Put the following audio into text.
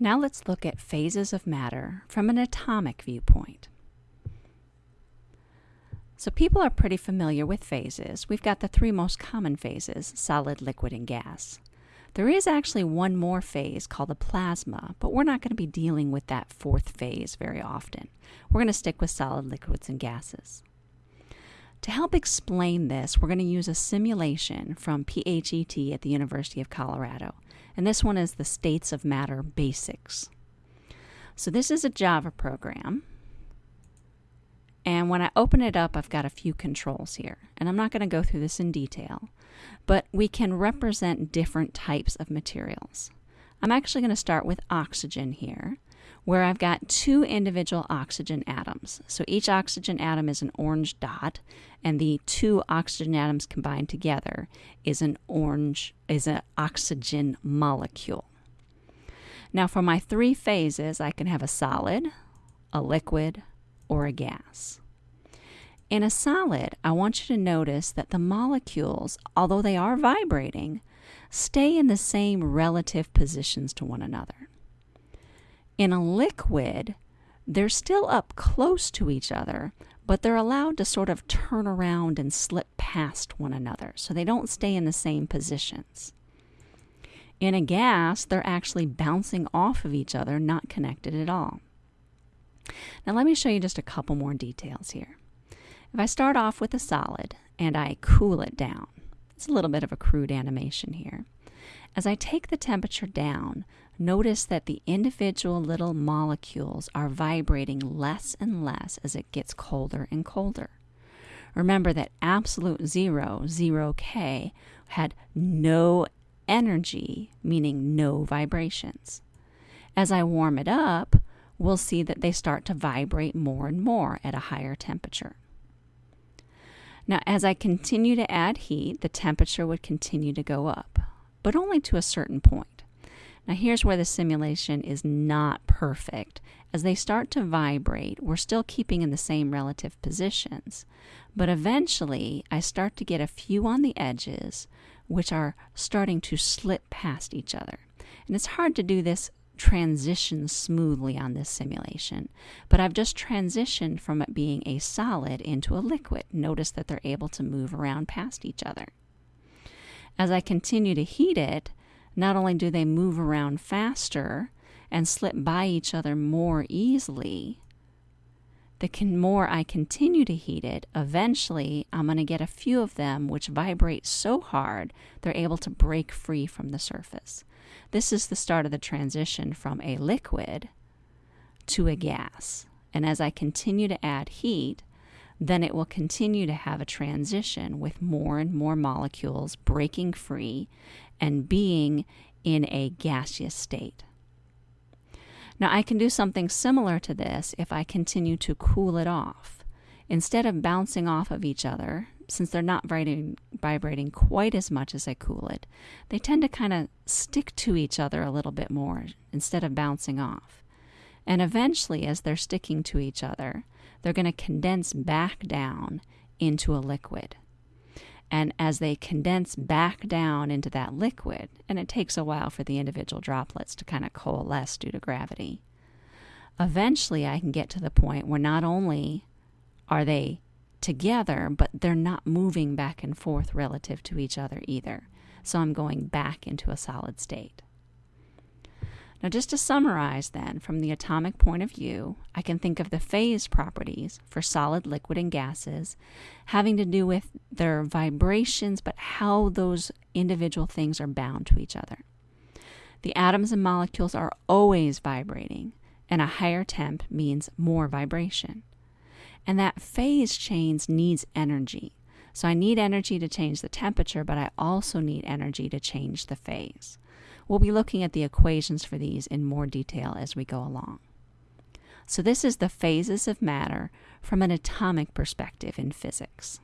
Now let's look at phases of matter from an atomic viewpoint. So people are pretty familiar with phases. We've got the three most common phases, solid, liquid, and gas. There is actually one more phase called the plasma, but we're not going to be dealing with that fourth phase very often. We're going to stick with solid, liquids, and gases. To help explain this, we're going to use a simulation from PHET at the University of Colorado. And this one is the States of Matter Basics. So this is a Java program. And when I open it up, I've got a few controls here. And I'm not going to go through this in detail, but we can represent different types of materials. I'm actually going to start with oxygen here where I've got two individual oxygen atoms. So each oxygen atom is an orange dot, and the two oxygen atoms combined together is an orange is an oxygen molecule. Now for my three phases, I can have a solid, a liquid, or a gas. In a solid, I want you to notice that the molecules, although they are vibrating, stay in the same relative positions to one another. In a liquid, they're still up close to each other, but they're allowed to sort of turn around and slip past one another, so they don't stay in the same positions. In a gas, they're actually bouncing off of each other, not connected at all. Now, let me show you just a couple more details here. If I start off with a solid and I cool it down, it's a little bit of a crude animation here. As I take the temperature down, notice that the individual little molecules are vibrating less and less as it gets colder and colder. Remember that absolute zero, 0K, had no energy, meaning no vibrations. As I warm it up, we'll see that they start to vibrate more and more at a higher temperature. Now, as I continue to add heat, the temperature would continue to go up, but only to a certain point. Now here's where the simulation is not perfect. As they start to vibrate, we're still keeping in the same relative positions. But eventually, I start to get a few on the edges, which are starting to slip past each other. And it's hard to do this transition smoothly on this simulation, but I've just transitioned from it being a solid into a liquid. Notice that they're able to move around past each other. As I continue to heat it, not only do they move around faster and slip by each other more easily, the more I continue to heat it, eventually I'm going to get a few of them which vibrate so hard they're able to break free from the surface. This is the start of the transition from a liquid to a gas. And as I continue to add heat, then it will continue to have a transition with more and more molecules breaking free and being in a gaseous state. Now, I can do something similar to this if I continue to cool it off. Instead of bouncing off of each other, since they're not vibrating, vibrating quite as much as I cool it, they tend to kind of stick to each other a little bit more instead of bouncing off. And eventually, as they're sticking to each other, they're going to condense back down into a liquid. And as they condense back down into that liquid, and it takes a while for the individual droplets to kind of coalesce due to gravity, eventually I can get to the point where not only are they together, but they're not moving back and forth relative to each other either. So I'm going back into a solid state. Now, just to summarize, then, from the atomic point of view, I can think of the phase properties for solid, liquid, and gases having to do with their vibrations, but how those individual things are bound to each other. The atoms and molecules are always vibrating, and a higher temp means more vibration. And that phase change needs energy. So I need energy to change the temperature, but I also need energy to change the phase. We'll be looking at the equations for these in more detail as we go along. So this is the phases of matter from an atomic perspective in physics.